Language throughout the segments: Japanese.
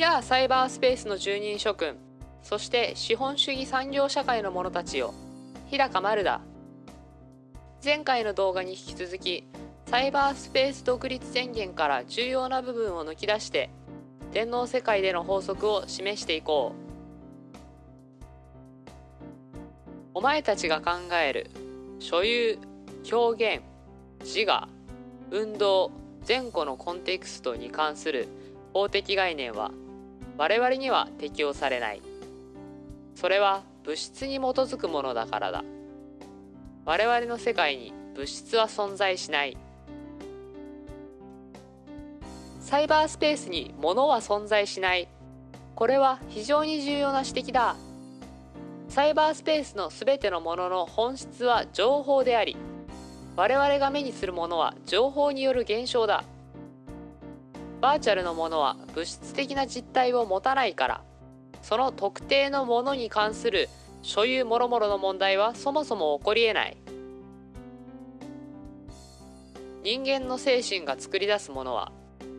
やサイバースペースの住人諸君そして資本主義産業社会の者たちよ。日高丸だ。前回の動画に引き続きサイバースペース独立宣言から重要な部分を抜き出して電脳世界での法則を示していこう。お前たちが考える所有表現自我運動前後のコンテクストに関する法的概念は我々には適用されない。それは物質に基づくものだからだ。我々の世界に物質は存在しない。サイバースペースに物は存在しない。これは非常に重要な指摘だ。サイバースペースの全てのものの本質は情報であり我々が目にするものは情報による現象だ。バーチャルのものは物質的な実体を持たないから。その特定のものに関する所有もろもろの問題はそもそも起こりえない。人間の精神が作り出すものは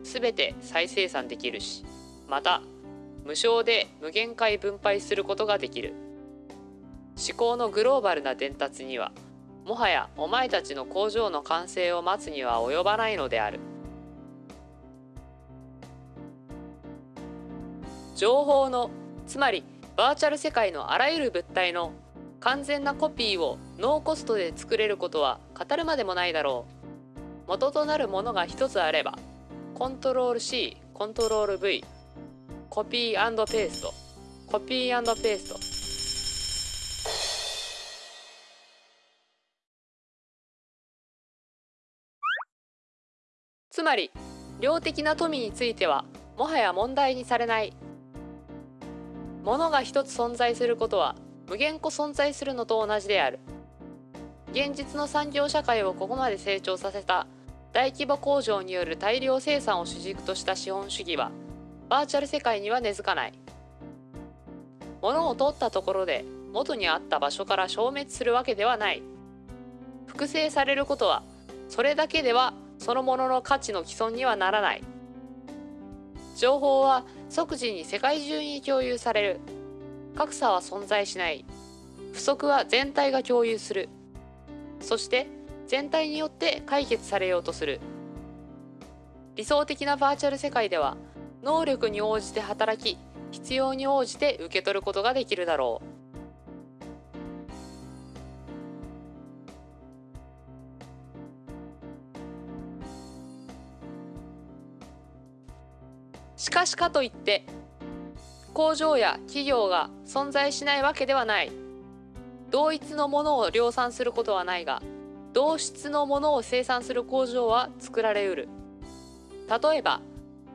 全て再生産できるしまた無償で無限回分配することができる。思考のグローバルな伝達にはもはやお前たちの工場の完成を待つには及ばないのである。情報のつまりバーチャル世界のあらゆる物体の完全なコピーをノーコストで作れることは語るまでもないだろう。元となるものが一つあればコントロール C コントロール V コピーペーストコピーペースト。つまり量的な富についてはもはや問題にされない。物が一つ存在することは無限個存在するのと同じである。現実の産業社会をここまで成長させた大規模工場による大量生産を主軸とした資本主義はバーチャル世界には根付かない。物を取ったところで元にあった場所から消滅するわけではない。複製されることはそれだけではそのものの価値の既存にはならない。情報は即時に世界中に共有される。格差は存在しない。不足は全体が共有する。そして全体によって解決されようとする。理想的なバーチャル世界では能力に応じて働き必要に応じて受け取ることができるだろう。しかしかといって工場や企業が存在しないわけではない。同一のものを量産することはないが同質のものを生産する工場は作られうる。例えば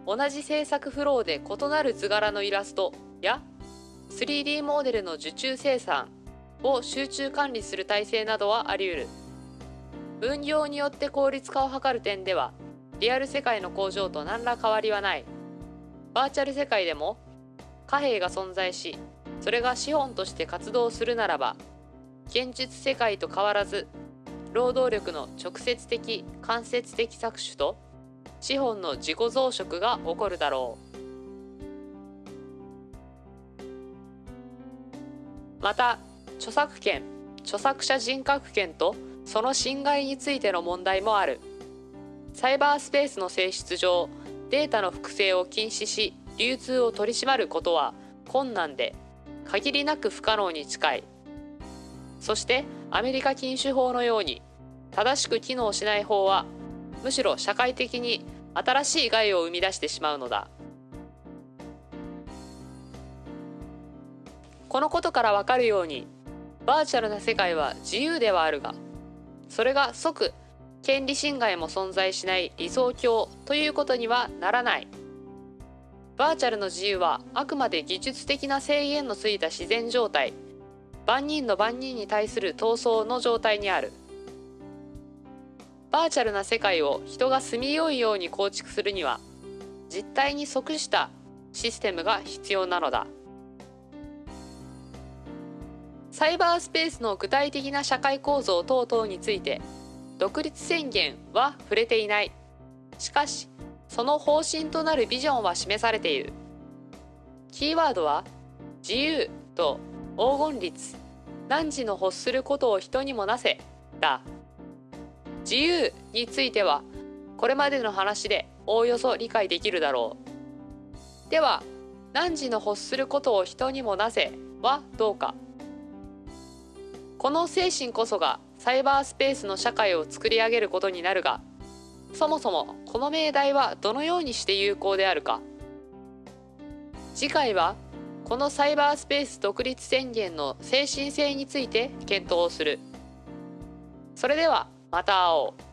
同じ制作フローで異なる図柄のイラストや 3D モデルの受注生産を集中管理する体制などはあり得る。分業によって効率化を図る点ではリアル世界の工場と何ら変わりはない。バーチャル世界でも貨幣が存在しそれが資本として活動するならば現実世界と変わらず労働力の直接的間接的搾取と資本の自己増殖が起こるだろう。また著作権著作者人格権とその侵害についての問題もある。サイバースペースの性質上データの複製を禁止し流通を取り締まることは困難で限りなく不可能に近い。そしてアメリカ禁酒法のように正しく機能しない法はむしろ社会的に新しい害を生み出してしまうのだ。このことからわかるようにバーチャルな世界は自由ではあるがそれが即権利侵害も存在しない理想郷ということにはならない。バーチャルの自由はあくまで技術的な制限のついた自然状態。万人の万人に対する闘争の状態にある。バーチャルな世界を人が住みよいように構築するには実態に即したシステムが必要なのだ。サイバースペースの具体的な社会構造等々について独立宣言は触れていない。しかしその方針となるビジョンは示されている。キーワードは自由と黄金律。汝の欲することを人にもなせ。だ。自由についてはこれまでの話でおおよそ理解できるだろう。では汝の欲することを人にもなせはどうか。この精神こそがサイバースペースの社会を作り上げることになるがそもそもこの命題はどのようにして有効であるか。次回はこのサイバースペース独立宣言の精神性について検討する。それではまた会おう。